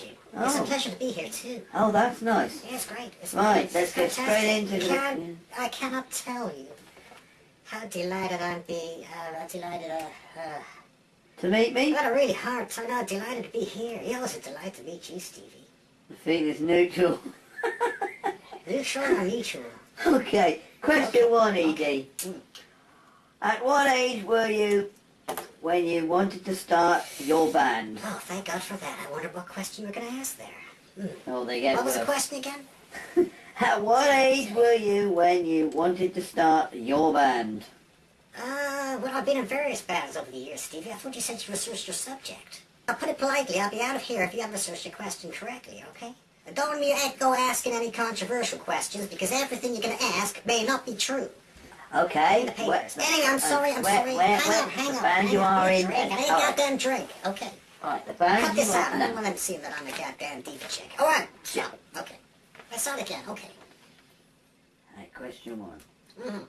nice meet. It's a Oh. pleasure to be here, too. Oh, that's nice. Yeah, it's great. It's Right, it's let's get straight into the- Can, I cannot tell you how delighted I'm be, uh, delighted, uh, uh, To meet me? I've got a really hard time now, delighted to be here. Yeah, it was a delight to meet you, Stevie. The feel is neutral. Sure are mutual. okay, question one, Edie. Mm. At what age were you when you wanted to start your band? Oh, thank God for that. I wondered what question you were going to ask there. Oh, they get What was the question again? At what age were you when you wanted to start your band? Uh, well, I've been in various bands over the years, Stevie. I thought you said you researched your subject. I'll put it politely. I'll be out of here if you haven't researched your question correctly, okay? Don't me go asking any controversial questions because everything you're going to ask may not be true. Okay. In the where- papers. Anyway, I'm sorry, I'm where- sorry. Where, hang where, on, hang the on. band hang you on. are Drink. I need a Alright, goddamn drink. Okay. alright, the band Cut this out. I don't want them to see that I'm a goddamn diva chick. All right. Stop. Okay. Let's start again. Okay. Alright, question one. Mhm.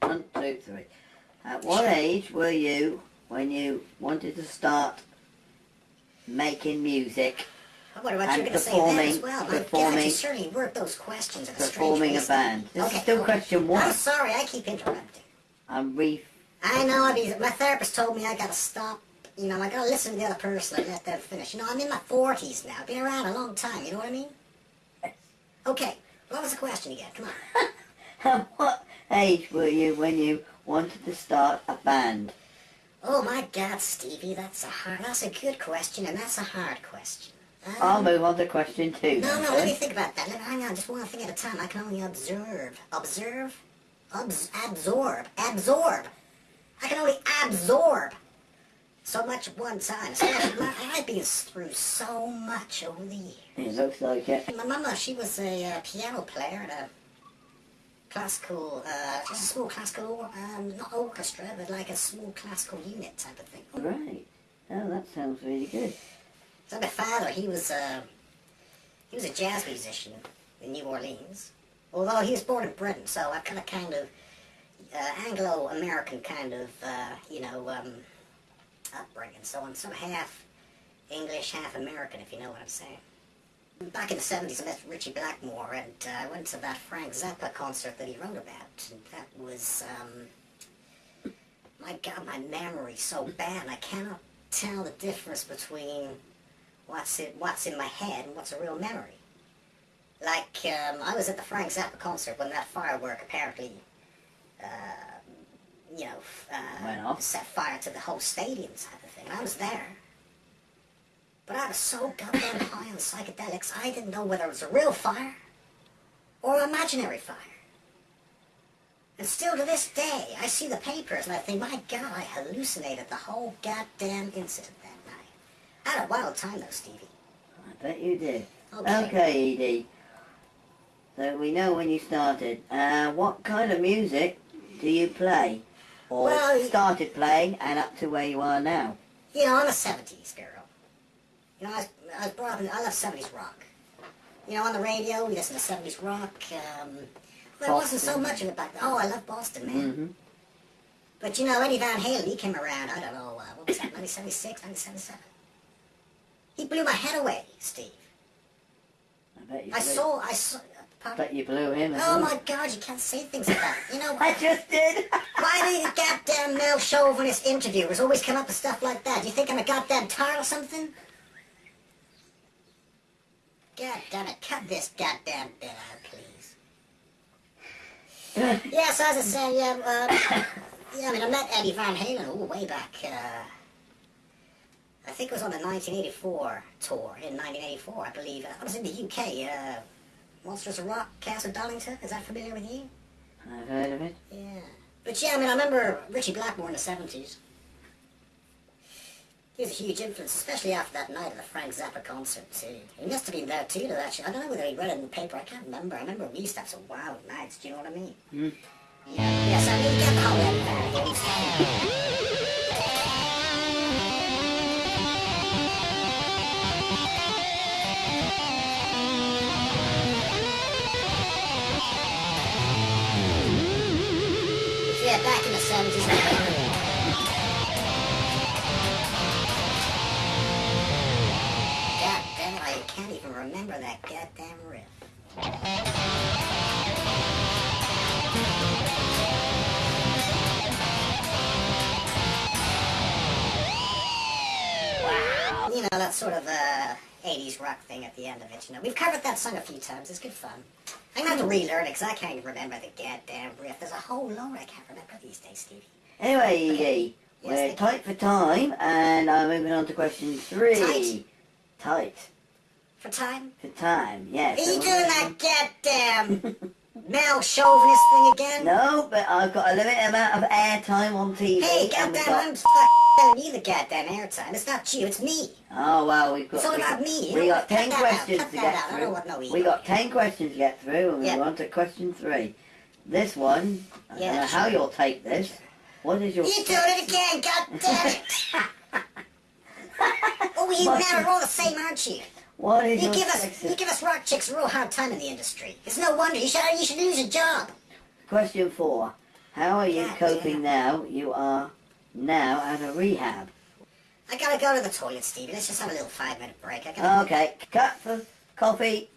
One, two, three. At what age were you when you wanted to start making music, I wonder what And you're going to say as well. My God, performing- you certainly work those questions in a performing a band? This okay, is still okay. question one. I'm sorry. I keep interrupting. I'm re... I know. I mean, my therapist told me I got to stop. You know, I got to listen to the other person and let them finish. You know, I'm in my 40s now. I've been around a long time. You know what I mean? Okay. What was the question again? Come on. At what age were you when you wanted to start a band? Oh my God, Stevie, that's a hard. That's a good question, and that's a hard question. I'll move on to question two. No, no, let me think about that. Let me, hang on, just one thing at a time. I can only observe. Observe? Obs- absorb. Absorb. I can only absorb so much at one time. My, I've been through so much over the years. It looks like it. My mama, she was a uh, piano player at a classical, uh, just a small classical, um, not orchestra, but like a small classical unit type of thing. Right. Oh, that sounds really good. So my father, he was a he was a jazz musician in New Orleans. Although he was born in Britain, so I got a kind of uh, Anglo-American kind of uh, you know um, upbringing. So I'm sort of half English, half American, if you know what I'm saying. Back in the 70s, I met Ritchie Blackmore, and uh, I went to that Frank Zappa concert that he wrote about. And that was, um, my God, my memory's so bad, I cannot tell the difference between what's in, what's in my head and what's a real memory. Like, um, I was at the Frank Zappa concert when that firework apparently, uh, you know, uh, set fire to the whole stadium type of thing. I was there. But I was so goddamn high on psychedelics, I didn't know whether it was a real fire or imaginary fire. And still to this day, I see the papers and I think, my God, I hallucinated the whole goddamn incident. I had a wild time though, Stevie. I bet you did. Okay. Okay, Edie. So we know when you started. Uh, what kind of music do you play? Or Well, started playing and up to where you are now? You know, I'm a 70s girl. You know, I was, I was brought up in, I love 70s rock. You know, on the radio, we listen to 70s rock. Um, there wasn't so much of it back then. Oh, I love Boston, man. Mm-hmm. But you know, Eddie Van Halen, he came around, I don't know, uh, what was that, 1976, 1977? He blew my head away, Steve. I bet you I blew, saw, I saw, pardon? bet you blew him Oh my God, you can't say things like that. You know, what? I just did. why do the goddamn male chauvinist interviewers always come up with stuff like that? You think I'm a goddamn tart or something? God damn it, cut this goddamn bit out, please. Yes, as I said, yeah, uh, yeah, I mean, I met Eddie Van Halen, oh, way back, uh, I think it was on the 1984 tour, in 1984, I believe. I was in the UK, uh, Monsters of Rock, Castle Donington. is that familiar with you? I've heard of it. Yeah. But yeah, I mean, I remember Ritchie Blackmore in the 70s. He was a huge influence, especially after that night at the Frank Zappa concert, too. He must have been there, too, to that show. I don't know whether he read it in the paper. I can't remember. I remember we used to have some wild nights. Do you know what I mean? Mm. Yeah. Yes, I mean, you can't call for that goddamn riff. You know, that sort of uh, 80s rock thing at the end of it, you know. We've covered that song a few times. It's good fun. I'm to have to relearn it because I can't even remember the goddamn riff. There's a whole lot I can't remember these days, Stevie. Anyway, we're tight for time, and I'm moving on to question three. Tight? Tight For time? for time, yes. Are you So- doing that goddamn male chauvinist thing again? No, but I've got a limited amount of airtime on TV. Hey, goddamn, got- I'm fucking telling you the goddamn airtime. It's not you, it's me. Oh well, we've got. It's all we about got- me. We got ten Cut that out, questions to get through. don't want no we got ten questions to get through, and Yeah. we're on to question three. This one, I Yeah, don't know how you'll take this. What is your? You're doing it again, goddamn it! oh, you What? men are all the same, aren't you? What is You give us, you give us rock chicks a real hard time in the industry. It's no wonder you should, you should lose your job. Question four. How are you God coping damn. now? You are now at a rehab. I gotta go to the toilet, Stevie. Let's just have a little five-minute break. I gotta Okay, cut for coffee.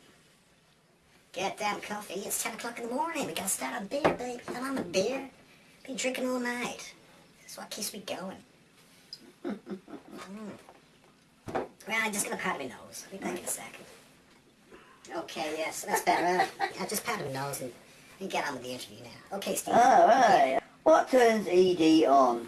get damn coffee. It's ten o'clock in the morning. We gotta start on beer, baby. I'm on the beer. Been drinking all night. That's what keeps me going. Mm. Well, I'm just gonna pat my nose. I'll be back in a second. Okay, yes, that's better. Uh, I just pat my nose and, and get on with the interview now. Okay, Steve. All right. What turns ED on?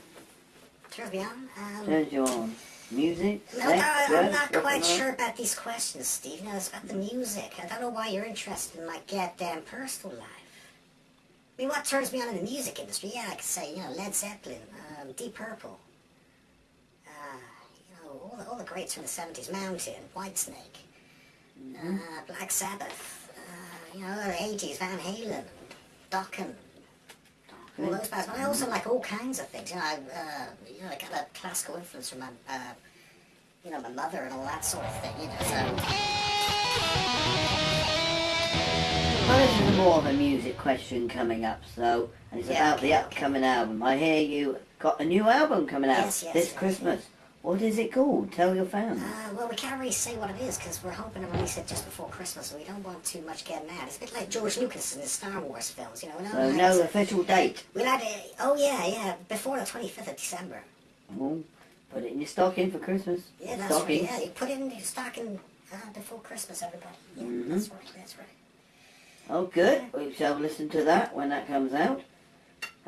Turns me on. Um, Turns you on? Music? no, sex, no, I'm not quite sure about these questions, Steve. No, it's about the music. I don't know why you're interested in my goddamn personal life. I mean, what turns me on in the music industry? Yeah, I could say, you know, Led Zeppelin, um, Deep Purple, the, the greats from the 70s, Mountain, Whitesnake, uh, Black Sabbath, uh, you know, the 80s, Van Halen, Dokken, all those bands. But I also like all kinds of things. You know, I, uh, you know, I got a classical influence from my, uh, you know, my mother and all that sort of thing. You know, so Well, this is more of a music question coming up, so and it's Yeah, about the okay, upcoming album. I hear you got a new album coming out Yes, yes, this yes. Christmas. What is it called? Tell your fans. Uh, well, we can't really say what it is because we're hoping to release it just before Christmas, and we don't want too much getting out. It's a bit like George Lucas in the Star Wars films, you know. don't so no official date. We like to, oh yeah, yeah, before the 25th of December. Well, put it in your stocking for Christmas. Yeah, that's right. stocking. Yeah, you put it in your stocking uh, before Christmas, everybody. Yeah, Mhm. that's right, that's right. Oh, good. We shall listen to that when that comes out.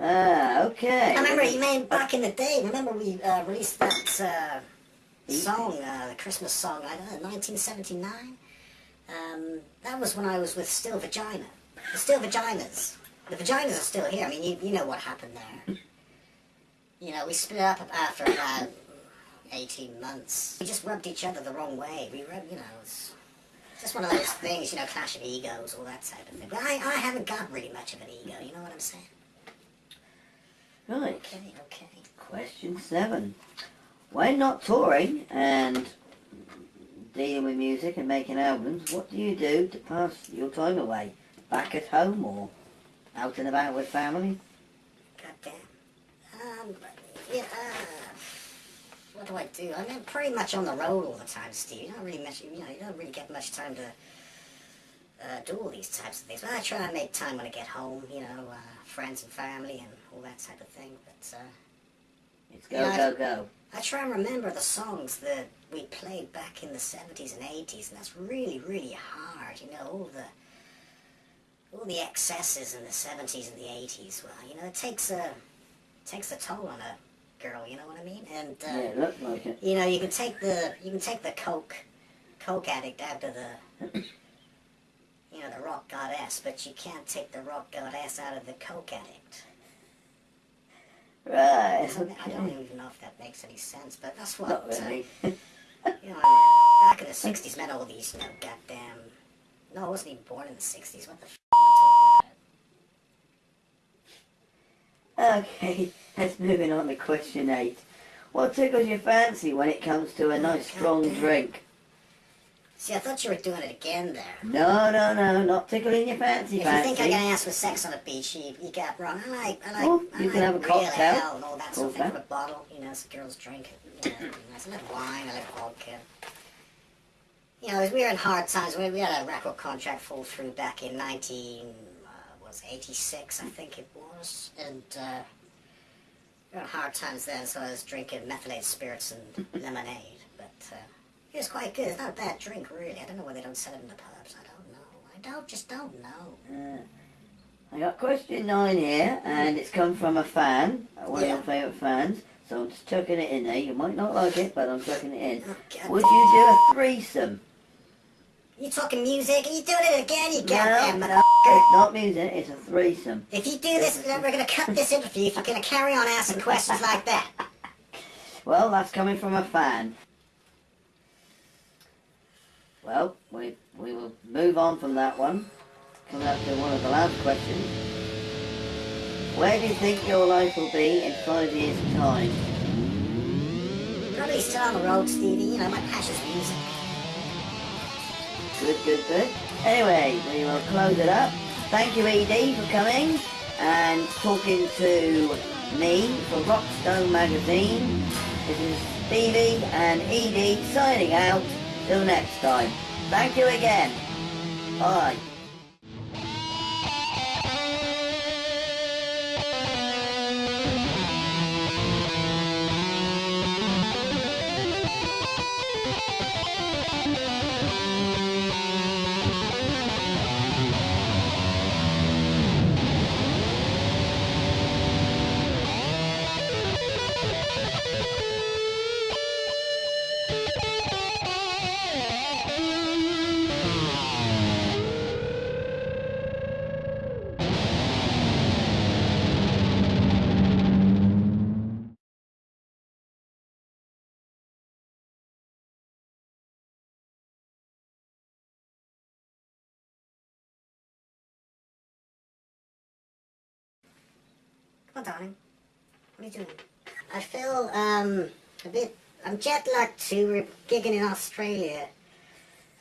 Ah, okay. I remember, you mean back in the day, remember we uh, released that uh, song, uh, the Christmas song, I don't know, 1979? Um, that was when I was with Still Vagina. The Still Vaginas. The Vaginas are still here. I mean, you, you know what happened there. You know, we split up after about 18 months. We just rubbed each other the wrong way. We rubbed, you know, it's just one of those things, you know, clash of egos, all that type of thing. But I, I haven't got really much of an ego, you know what I'm saying? Right. Okay, okay. Question seven. When not touring and dealing with music and making albums, what do you do to pass your time away? Back at home or out and about with family? Goddamn. Um, yeah, uh, what do I do? I mean, pretty much on the road all the time, Steve. You don't really much, you know, you don't really get much time to uh, do all these types of things. But I try and make time when I get home, you know, uh, friends and family and all that type of thing. But uh, It's go, Yeah, go, go. I try and remember the songs that we played back in the 70s and 80s, and that's really, really hard, you know, all the all the excesses in the 70s and the 80s. Well, you know, it takes a takes a toll on a girl, you know what I mean? And uh, Yeah, it looked like it. you know, you can take the you can take the coke coke addict out of the you know the rock goddess, but you can't take the rock goddess out of the coke addict. Right. I don't- I don't even know if that makes any sense, but that's what. Not uh, really. You know, back in the '60s, met all these, you know, goddamn. No, I wasn't even born in the '60s. What the f- I Okay, let's moving on to question eight. What tickles your fancy when it comes to a nice strong drink? See, I thought you were doing it again there. No, no, no, not tickling your fancy If you think I'm going to ask for sex on the beach, you, you got wrong. I like, I like, Well, I you like can have a cocktail. ale and all that sort of thing from a bottle. You know, it's a girl's drink. You know, nice. I like wine. I like vodka. You know, we were in hard times. We, we had a record contract fall through back in 19, uh, was 86, I think it was. And uh, we were in hard times then, so I was drinking methylated spirits and lemonade. But uh, it was quite good. It's not a bad drink, really. I don't know why they don't sell it in the pubs. I don't know. I don't, just don't know. Uh, I got question nine here, and it's come from a fan, one Yeah. of your favourite fans. So I'm just chucking it in there. You might not like it, but I'm chucking it in. Would you do a threesome? You talking music? Are you doing it again? You No, goddamn no, mother- it's not music. It's a threesome. If you do this, we're going to cut this interview if you're going to carry on asking questions like that. Well, that's coming from a fan. Well, we we will move on from that one. Come up to one of the last questions. Where do you think your life will be in five years' time? Probably still on the road, Stevie. You know, my passion's music. Good, good, good. Anyway, we will close it up. Thank you, ED, for coming and talking to me for Rockstone Magazine. This is Stevie and ED signing out. Till next time. Thank you again. Bye. Come on, darling. What are you doing? I feel um a bit. I'm jet lagged too. We're gigging in Australia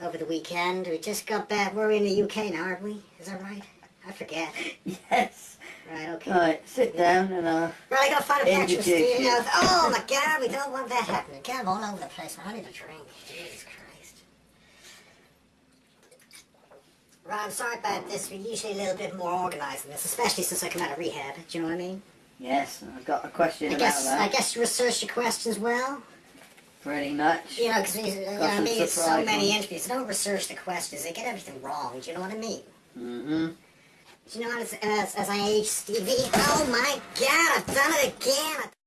over the weekend. We just got back. We're in the UK now, aren't we? Is that right? I forget. Yes. Right. Okay. Right, sit down and uh, Right, I gotta find a picture of Introduce Stevie you. now. Oh my God, we don't want that happening. Get him all over the place. I need a drink. Jesus Christ. Right, I'm sorry about this. We're usually a little bit more organized than this, especially since I come out of rehab. Do you know what I mean? yes, I've got a question I about guess that. I guess you researched your questions well. Pretty much. You know, because you know, I mean, it's so many interviews. They don't research the questions. They get everything wrong. Do you know what I mean? Mm-hmm. Do you know what? As, as, as I age, Stevie. Oh my God! I've done it again.